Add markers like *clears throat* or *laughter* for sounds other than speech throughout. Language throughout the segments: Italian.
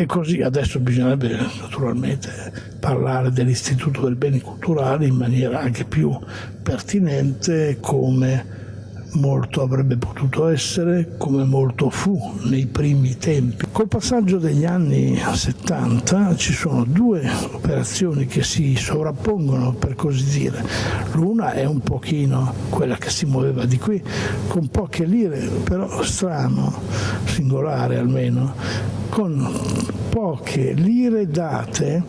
E così adesso bisognerebbe naturalmente parlare dell'Istituto del Beni Culturali in maniera anche più pertinente come molto avrebbe potuto essere, come molto fu nei primi tempi. Col passaggio degli anni 70 ci sono due operazioni che si sovrappongono, per così dire. L'una è un pochino quella che si muoveva di qui, con poche lire, però strano, singolare almeno, con poche lire date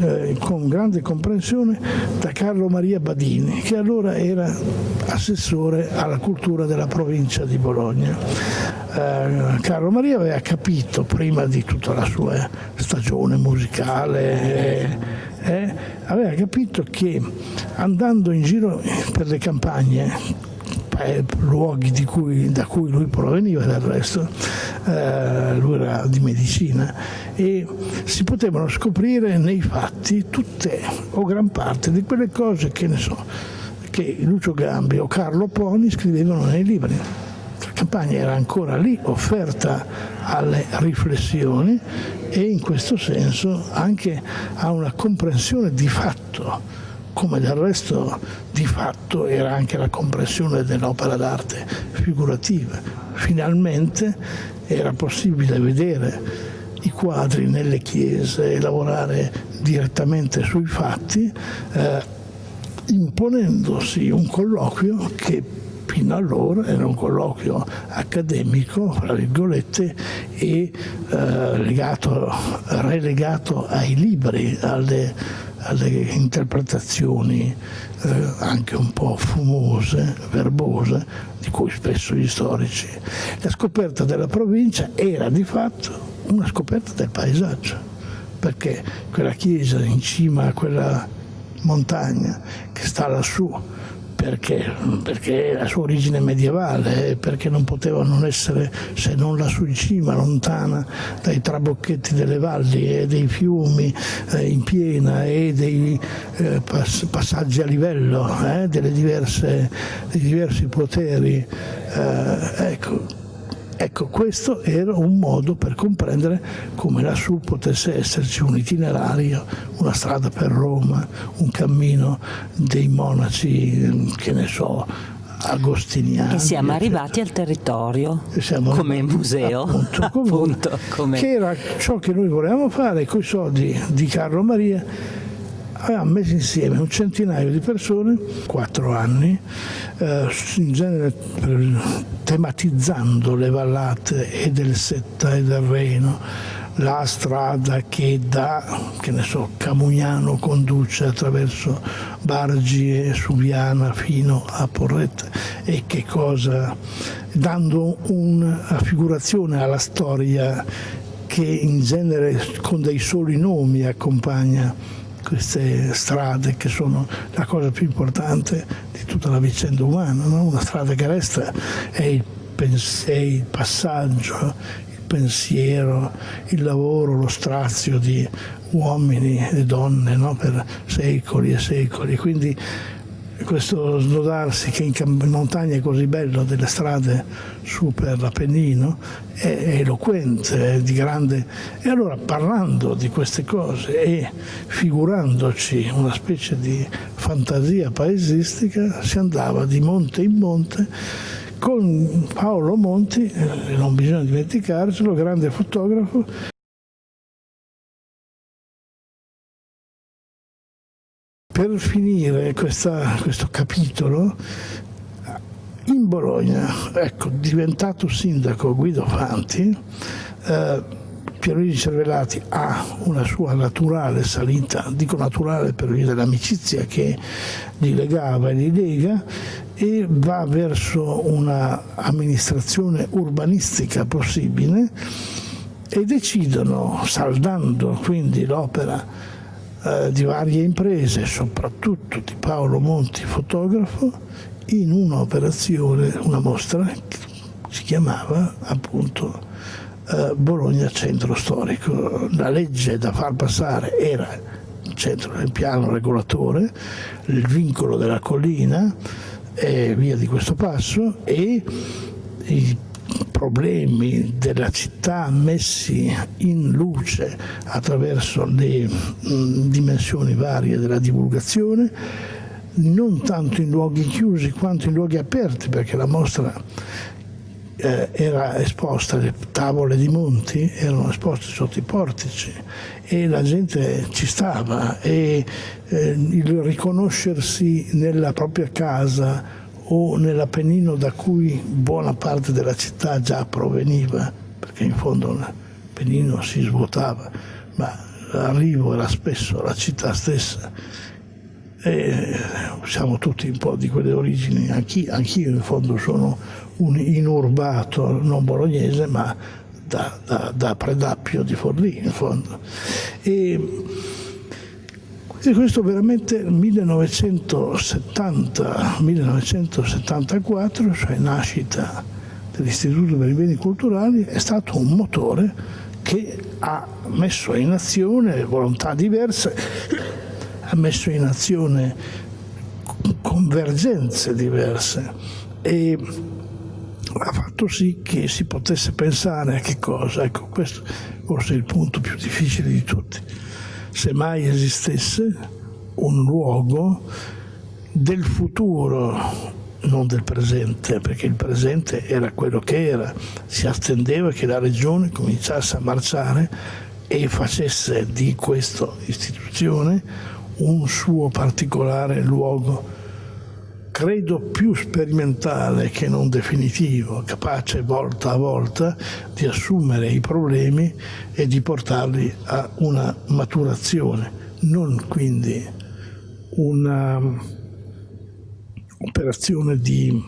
eh, con grande comprensione da Carlo Maria Badini, che allora era assessore alla cultura della provincia di Bologna. Eh, Carlo Maria aveva capito prima di tutta la sua stagione musicale, eh, aveva capito che andando in giro per le campagne luoghi cui, da cui lui proveniva del resto, eh, lui era di medicina, e si potevano scoprire nei fatti tutte o gran parte di quelle cose che ne so, che Lucio Gambi o Carlo Poni scrivevano nei libri. La campagna era ancora lì, offerta alle riflessioni e in questo senso anche a una comprensione di fatto come del resto di fatto era anche la compressione dell'opera d'arte figurativa. Finalmente era possibile vedere i quadri nelle chiese e lavorare direttamente sui fatti, eh, imponendosi un colloquio che fino allora era un colloquio accademico, fra virgolette, e eh, legato, relegato ai libri, alle alle interpretazioni eh, anche un po' fumose, verbose, di cui spesso gli storici. La scoperta della provincia era di fatto una scoperta del paesaggio, perché quella chiesa in cima a quella montagna che sta lassù, perché? Perché la sua origine medievale, perché non poteva non essere se non lassù in cima, lontana dai trabocchetti delle valli e dei fiumi eh, in piena e dei eh, pass passaggi a livello eh, diverse, dei diversi poteri. Eh, ecco, Ecco, questo era un modo per comprendere come lassù potesse esserci un itinerario, una strada per Roma, un cammino dei monaci, che ne so, agostiniani. E siamo arrivati al territorio come museo, appunto, *laughs* appunto, come... che era ciò che noi volevamo fare con i soldi di Carlo Maria avevamo messo insieme un centinaio di persone, quattro anni, eh, in genere tematizzando le vallate e del Setta e del Reno, la strada che da, che ne so, Camugnano conduce attraverso Bargi e Suviana fino a Porretta. E che cosa, dando una figurazione alla storia che in genere con dei soli nomi accompagna queste strade che sono la cosa più importante di tutta la vicenda umana. No? Una strada che resta è il, è il passaggio, il pensiero, il lavoro, lo strazio di uomini e donne no? per secoli e secoli. Quindi questo snodarsi che in montagna è così bello delle strade su per l'Appennino è eloquente, è di grande... E allora parlando di queste cose e figurandoci una specie di fantasia paesistica si andava di monte in monte con Paolo Monti, eh, non bisogna dimenticarcelo, grande fotografo, Per finire questa, questo capitolo, in Bologna, ecco, diventato sindaco Guido Fanti, eh, Pierluigi Cervellati ha una sua naturale salita, dico naturale per via dell'amicizia che li legava e li lega, e va verso un'amministrazione urbanistica possibile e decidono, saldando quindi l'opera eh, di varie imprese, soprattutto di Paolo Monti, fotografo, in un'operazione, una mostra che si chiamava appunto eh, Bologna Centro Storico. La legge da far passare era il, centro, il piano regolatore, il vincolo della collina e via di questo passo e i problemi della città messi in luce attraverso le mh, dimensioni varie della divulgazione, non tanto in luoghi chiusi quanto in luoghi aperti, perché la mostra eh, era esposta, le tavole di Monti erano esposte sotto i portici e la gente ci stava e eh, il riconoscersi nella propria casa o nell'Appennino da cui buona parte della città già proveniva, perché in fondo l'Appennino si svuotava, ma l'arrivo era spesso la città stessa. E siamo tutti un po' di quelle origini, anch'io, anch'io in fondo sono un inurbato non bolognese, ma da, da, da Predappio di Forlì in fondo. E, e questo veramente nel 1970-1974, cioè nascita dell'Istituto per i Beni Culturali, è stato un motore che ha messo in azione volontà diverse, ha messo in azione convergenze diverse e ha fatto sì che si potesse pensare a che cosa, ecco questo forse è il punto più difficile di tutti se mai esistesse un luogo del futuro, non del presente, perché il presente era quello che era, si attendeva che la regione cominciasse a marciare e facesse di questa istituzione un suo particolare luogo, credo più sperimentale che non definitivo, capace volta a volta di assumere i problemi e di portarli a una maturazione, non quindi un'operazione di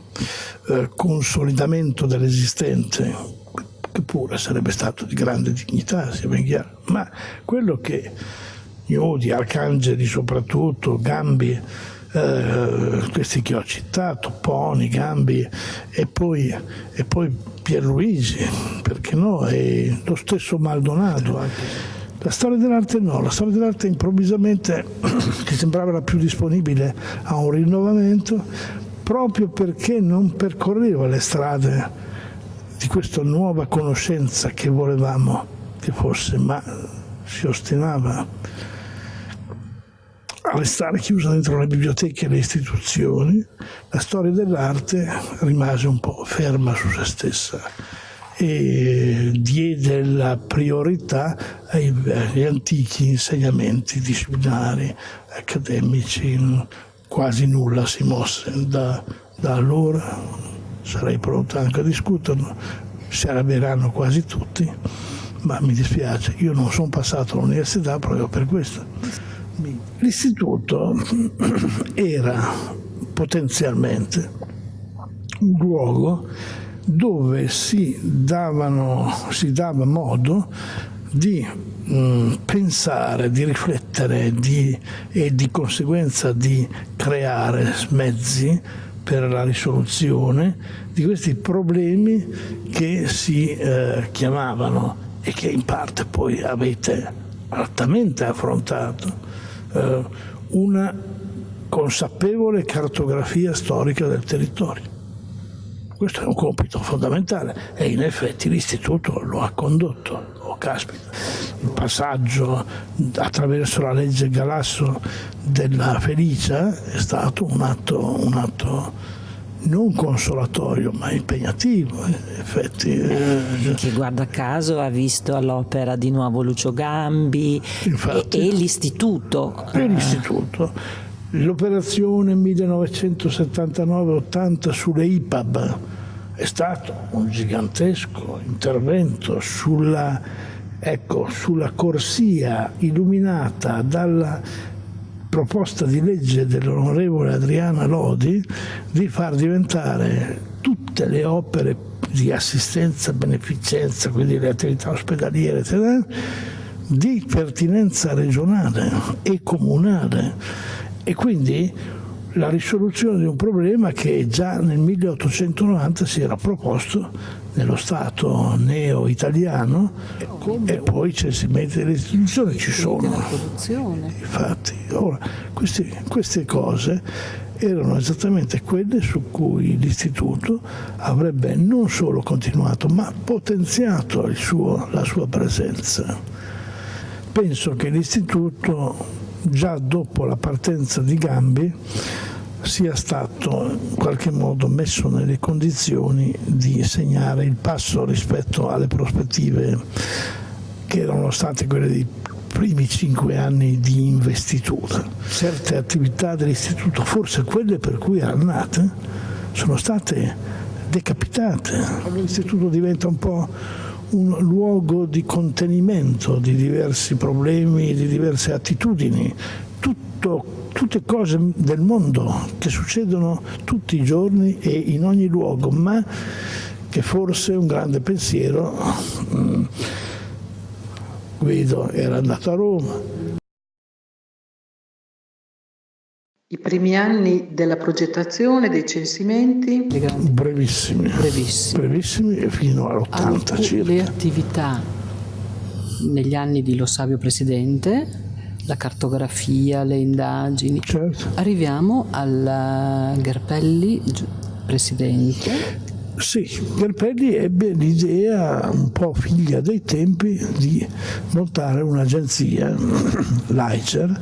eh, consolidamento dell'esistente, che pure sarebbe stato di grande dignità, sia ben chiaro, ma quello che Iodi, Arcangeli soprattutto, Gambi, eh, questi che ho citato, Poni, Gambi e poi, e poi Pierluigi, perché no, e lo stesso Maldonado. La storia dell'arte no, la storia dell'arte improvvisamente, *clears throat* che sembrava la più disponibile a un rinnovamento, proprio perché non percorreva le strade di questa nuova conoscenza che volevamo che fosse, ma si ostinava restare chiusa dentro le biblioteche e le istituzioni, la storia dell'arte rimase un po' ferma su se stessa e diede la priorità agli antichi insegnamenti disciplinari, accademici, quasi nulla si mosse da, da allora, sarei pronto anche a discuterlo, si arrabbieranno quasi tutti, ma mi dispiace, io non sono passato all'università proprio per questo. L'istituto era potenzialmente un luogo dove si, davano, si dava modo di mh, mm, pensare, di riflettere di, e di conseguenza di creare mezzi per la risoluzione di questi problemi che si eh, chiamavano e che in parte poi avete altamente affrontato eh, una consapevole cartografia storica del territorio. Questo è un compito fondamentale e in effetti l'istituto lo ha condotto. Oh, caspita, il passaggio attraverso la legge Galasso della Felicia è stato un atto, un atto non consolatorio ma impegnativo in effetti. Eh, che guarda caso ha visto all'opera di nuovo Lucio Gambi Infatti, e, e l'istituto. E l'istituto. L'operazione 1979-80 sulle IPAB è stato un gigantesco intervento sulla, ecco, sulla corsia illuminata dalla proposta di legge dell'onorevole Adriana Lodi di far diventare tutte le opere di assistenza, beneficenza, quindi le attività ospedaliere, eccetera, di pertinenza regionale e comunale. E quindi la risoluzione di un problema che già nel 1890 si era proposto nello Stato neo-italiano e poi c'è il censimento delle istituzioni, ci sono. Infatti, ora, queste, queste cose erano esattamente quelle su cui l'istituto avrebbe non solo continuato ma potenziato suo, la sua presenza. Penso che l'istituto già dopo la partenza di Gambi sia stato in qualche modo messo nelle condizioni di segnare il passo rispetto alle prospettive che erano state quelle dei primi cinque anni di investitura. Certe attività dell'istituto, forse quelle per cui erano nate, sono state decapitate. L'istituto diventa un po' un luogo di contenimento di diversi problemi, di diverse attitudini, Tutto, tutte cose del mondo che succedono tutti i giorni e in ogni luogo, ma che forse un grande pensiero, mm, Guido era andato a Roma, I primi anni della progettazione, dei censimenti? Brevissimi. Brevissimi. Brevissimi fino all'80 circa. Le attività negli anni di Lo Savio Presidente, la cartografia, le indagini. Certo. Arriviamo al Gerpelli Presidente. Sì, Gerpelli ebbe l'idea, un po' figlia dei tempi, di montare un'agenzia, *clears throat* l'AICER,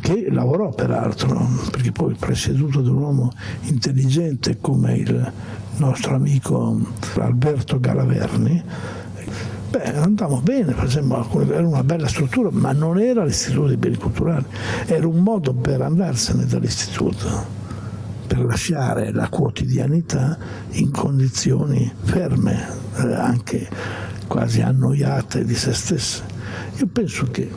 che lavorò peraltro, perché poi presieduto da un uomo intelligente come il nostro amico Alberto Galaverni, Beh, andavamo bene, era una bella struttura, ma non era l'istituto dei beni culturali, era un modo per andarsene dall'istituto, per lasciare la quotidianità in condizioni ferme, eh, anche quasi annoiate di se stesse. Io penso che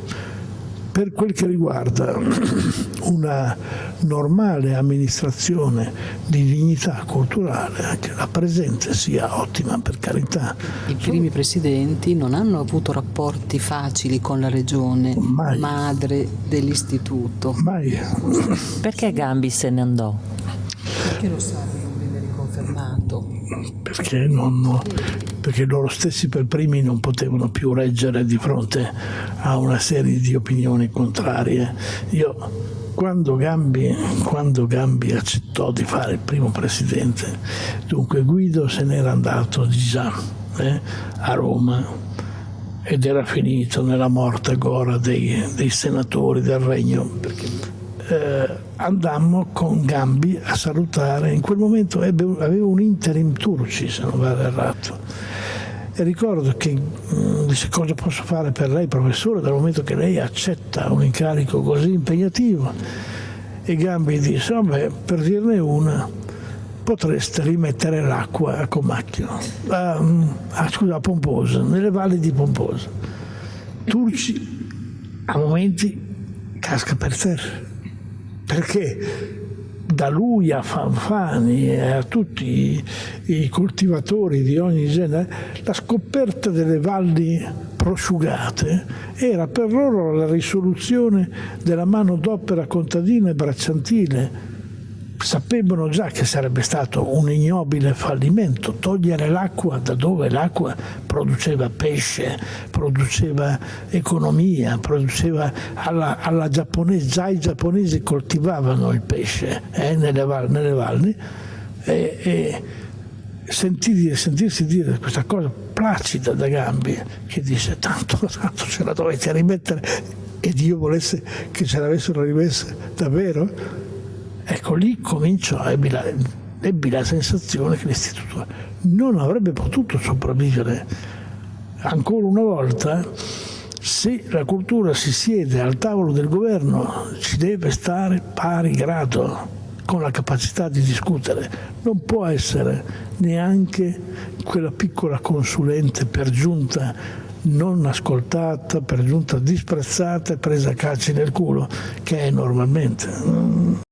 per quel che riguarda *clears throat* una normale amministrazione di dignità culturale, anche la presente sia ottima per carità. I primi presidenti non hanno avuto rapporti facili con la regione, Mai. madre dell'istituto. Mai. Perché Gambi se ne andò? Perché lo sa che non venne riconfermato? Perché non, perché loro stessi per primi non potevano più reggere di fronte a una serie di opinioni contrarie. Io quando Gambi, quando Gambi, accettò di fare il primo presidente, dunque Guido se n'era andato già eh, a Roma ed era finito nella morte gora dei, dei senatori del regno. Eh, andammo con Gambi a salutare, in quel momento ebbe, aveva un interim turci se non vado errato e ricordo che mm, disse cosa posso fare per lei professore dal momento che lei accetta un incarico così impegnativo? E Gambi disse vabbè per dirne una potreste rimettere l'acqua a Comacchio a, a, scusa, a Pomposa nelle valli di Pomposa. Turci a momenti casca per terra. Perché da lui a Fanfani e a tutti i coltivatori di ogni genere, la scoperta delle valli prosciugate era per loro la risoluzione della mano d'opera contadina e bracciantile sapevano già che sarebbe stato un ignobile fallimento togliere l'acqua da dove l'acqua produceva pesce, produceva economia, produceva alla, alla giapponese, già i giapponesi coltivavano il pesce eh, nelle, nelle, valli e, e sentir, sentirsi dire questa cosa placida da Gambi che dice tanto, tanto ce la dovete rimettere e Dio volesse che ce l'avessero rimessa davvero Ecco, lì cominciò, ebbi la, ebbi la sensazione che l'istituto non avrebbe potuto sopravvivere. Ancora una volta se la cultura si siede al tavolo del governo ci deve stare pari grado con la capacità di discutere. Non può essere neanche quella piccola consulente per giunta non ascoltata, per giunta disprezzata e presa a calci nel culo che è normalmente